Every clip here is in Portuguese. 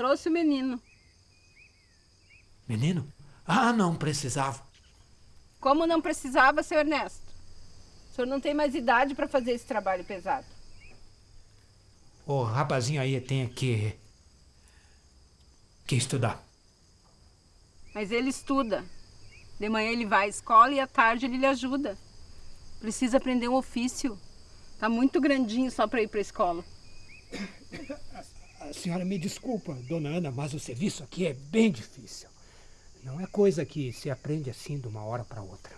Trouxe o menino. Menino? Ah, não precisava. Como não precisava, seu Ernesto? O senhor não tem mais idade para fazer esse trabalho pesado. O rapazinho aí tem que. que estudar. Mas ele estuda. De manhã ele vai à escola e à tarde ele lhe ajuda. Precisa aprender um ofício. Tá muito grandinho só para ir para a escola. A senhora me desculpa, dona Ana, mas o serviço aqui é bem difícil. Não é coisa que se aprende assim de uma hora para outra.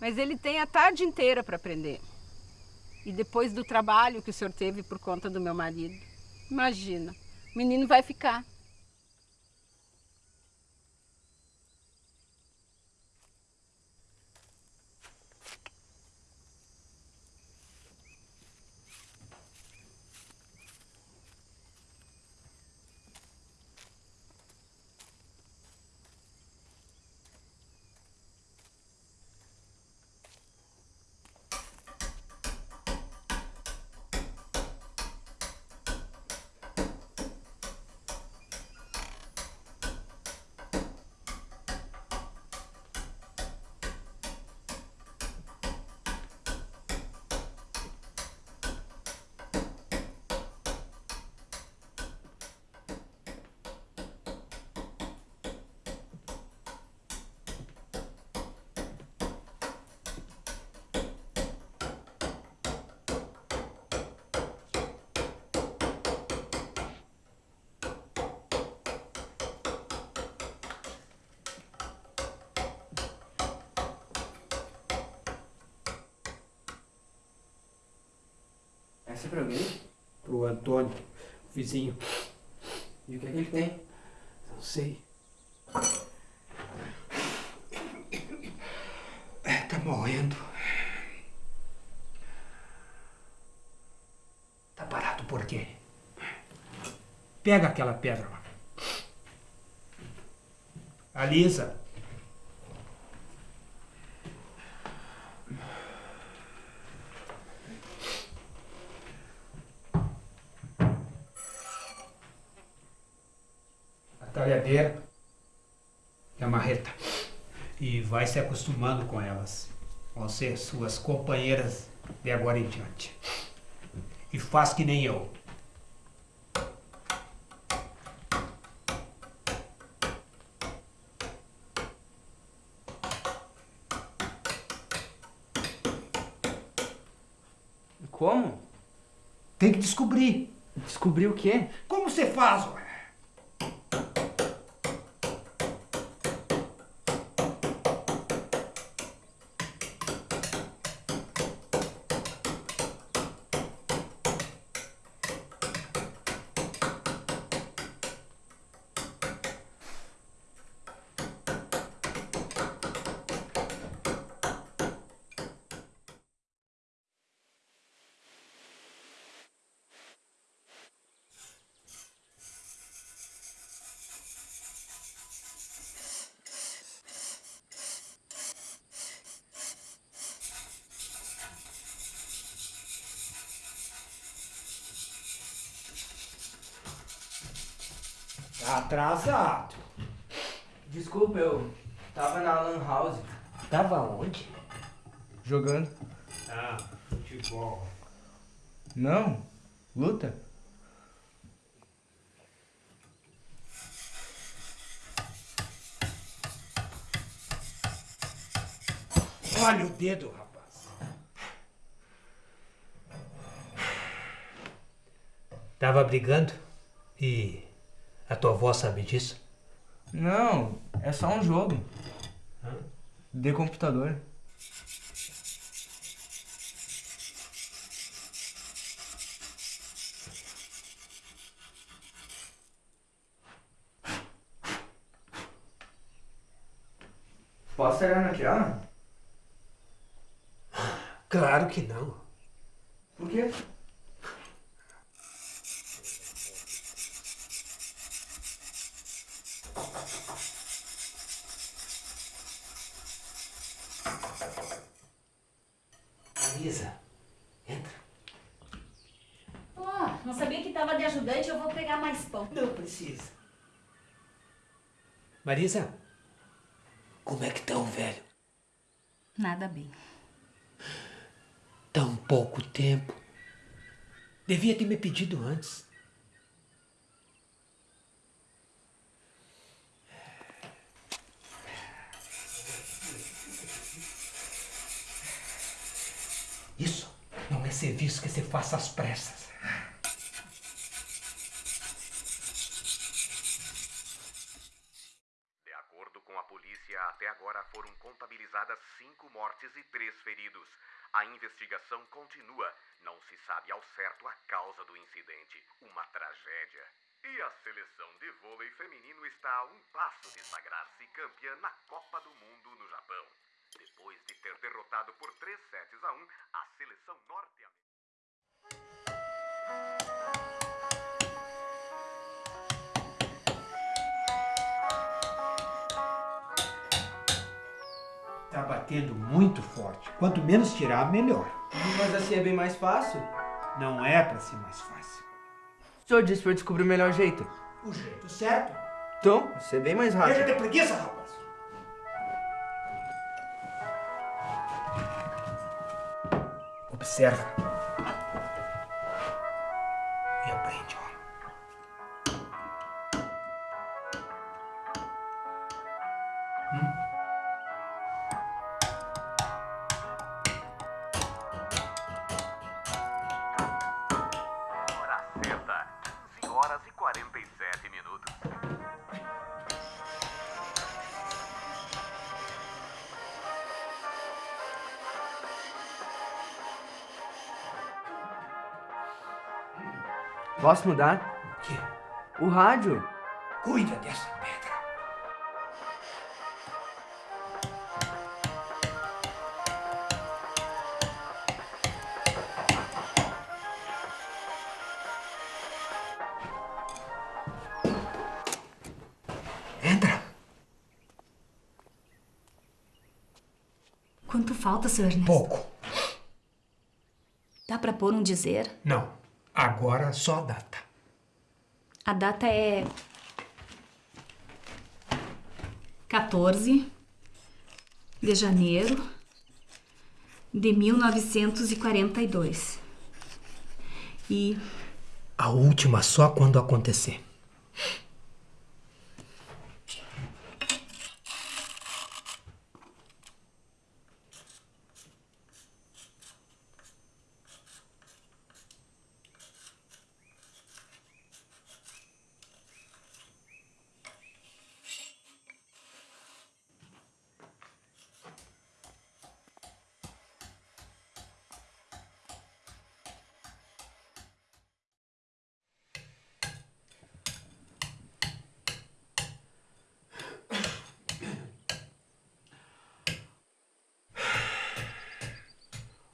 Mas ele tem a tarde inteira para aprender. E depois do trabalho que o senhor teve por conta do meu marido. Imagina, o menino vai ficar. Essa é pra alguém? Pro Antônio, o vizinho. E o que é que ele tem? Não sei. É, tá morrendo. Tá parado por quê? Pega aquela pedra lá. Alisa. A talhadeira e a marreta. E vai se acostumando com elas. Vão ser suas companheiras de agora em diante. E faz que nem eu. Como? Tem que descobrir. Descobrir o quê? Como você faz, ué? Atrasado. Desculpa, eu tava na Lan House Tava onde? jogando. Ah, futebol. Não, luta. Olha o dedo, rapaz. Tava brigando e a tua avó sabe disso? Não, é só um jogo. De computador. Posso olhar naquela? Claro que não. Por quê? Marisa, entra. Ó, não sabia que tava de ajudante, eu vou pegar mais pão. Não precisa. Marisa, como é que tá o velho? Nada bem. Tão pouco tempo. Devia ter me pedido antes. Isso serviço que se faça às pressas. De acordo com a polícia, até agora foram contabilizadas cinco mortes e três feridos. A investigação continua. Não se sabe ao certo a causa do incidente. Uma tragédia. E a seleção de vôlei feminino está a um passo de sagrar-se campeã na Copa do Mundo no Japão. Depois de ter derrotado por 3 sets a 1 a seleção norte-americana. Tá batendo muito forte. Quanto menos tirar, melhor. Mas assim é bem mais fácil. Não é pra ser mais fácil. O senhor disse pra eu descobrir o melhor jeito. O jeito certo. Então, vai ser bem mais Deixa rápido. de preguiça, rapaz. Observa. Posso mudar? O quê? O rádio. Cuida dessa pedra. Entra. Quanto falta, seu Ernesto? Pouco. Dá pra pôr um dizer? Não. Agora só a data. A data é. 14 de janeiro de 1942. E A última só quando acontecer.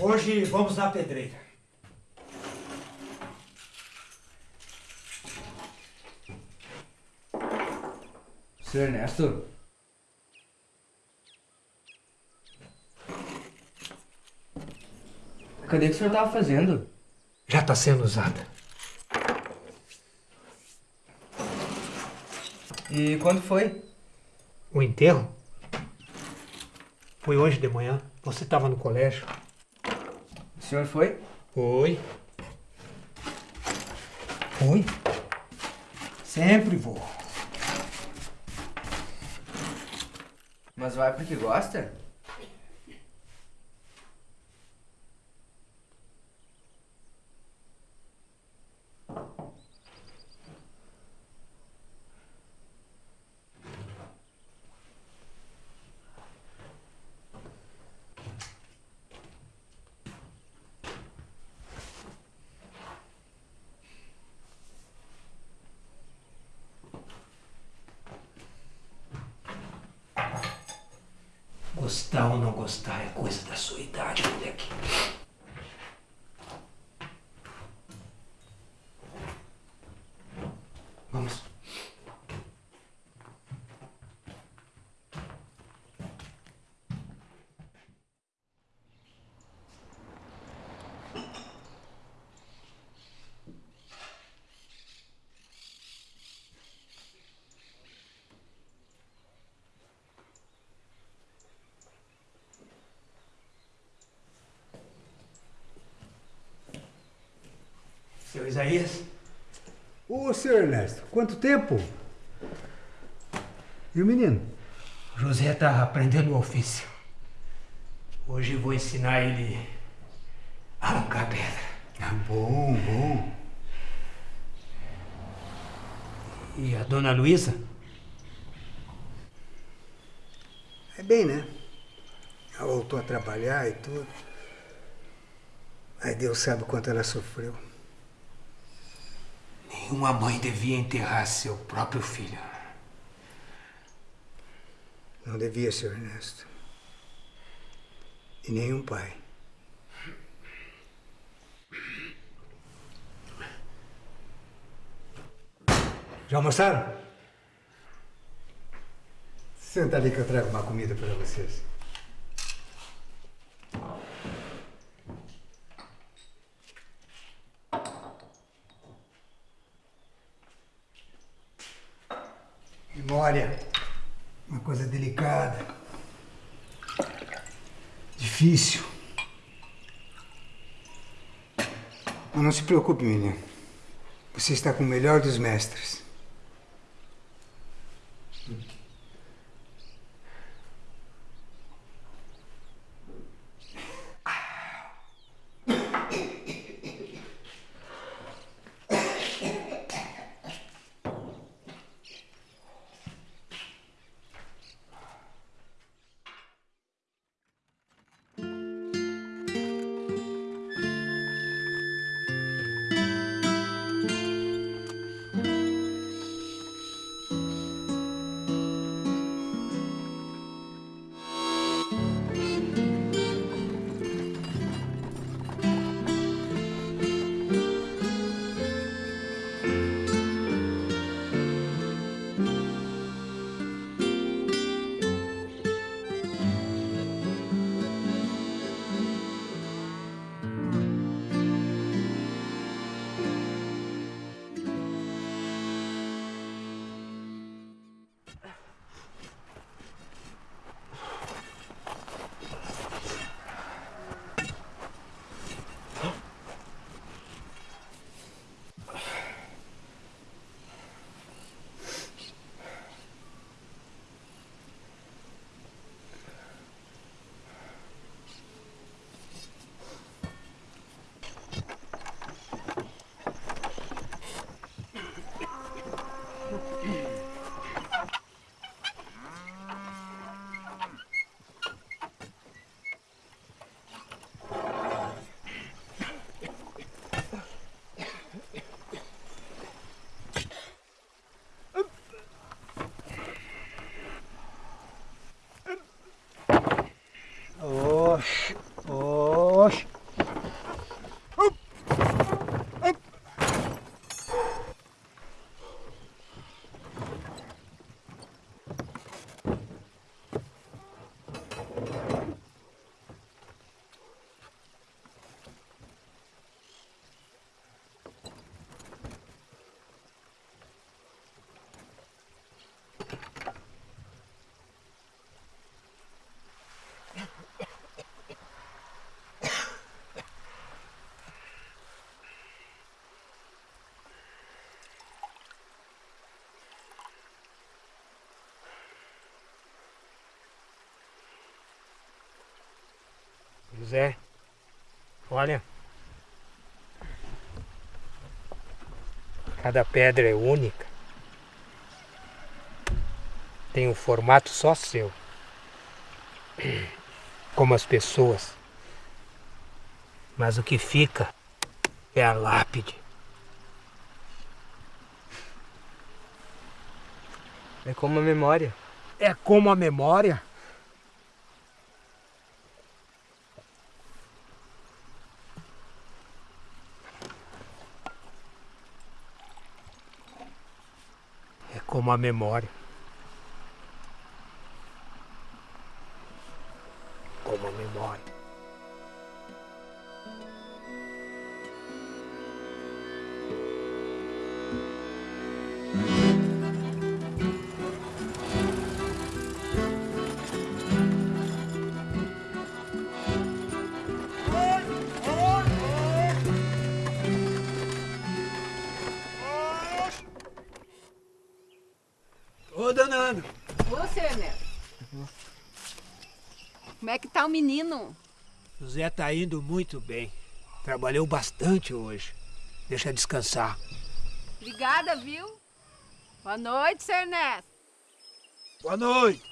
Hoje vamos na pedreira. Seu Ernesto? Cadê que o senhor tava fazendo? Já está sendo usada. E quando foi? O enterro foi hoje de manhã. Você estava no colégio. O senhor foi? Foi. Foi. Sempre vou. Mas vai porque gosta? Gostar ou não gostar é coisa da sua idade, moleque. Vamos. Isaías? Ô, seu Ernesto, quanto tempo? E o menino? José está aprendendo o ofício. Hoje vou ensinar ele a arrancar pedra. Ah, bom, bom. E a dona Luísa? É bem, né? Ela voltou a trabalhar e tudo. Aí Deus sabe o quanto ela sofreu. Nenhuma mãe devia enterrar seu próprio filho. Não devia, seu Ernesto. E nenhum pai. Já almoçaram? Senta ali que eu trago uma comida para vocês. Memória. Uma coisa delicada. Difícil. Mas não se preocupe, menino. Você está com o melhor dos mestres. José, olha. Cada pedra é única. Tem um formato só seu. Como as pessoas. Mas o que fica é a lápide. É como a memória. É como a memória. Como a memória. Tá o menino? José tá indo muito bem. Trabalhou bastante hoje. Deixa descansar. Obrigada, viu? Boa noite, seu Ernesto. Boa noite.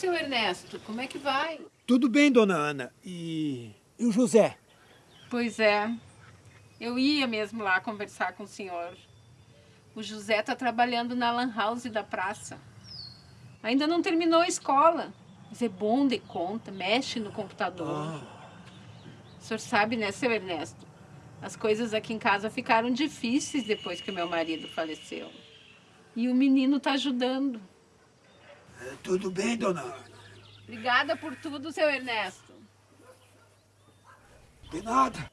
Seu Ernesto, como é que vai? Tudo bem, dona Ana. E, e o José? Pois é. Eu ia mesmo lá conversar com o senhor. O José tá trabalhando na lan house da praça. Ainda não terminou a escola, mas é bom de conta, mexe no computador. O senhor sabe, né, seu Ernesto? As coisas aqui em casa ficaram difíceis depois que meu marido faleceu. E o menino tá ajudando. Tudo bem, dona Ana. Obrigada por tudo, seu Ernesto. De nada.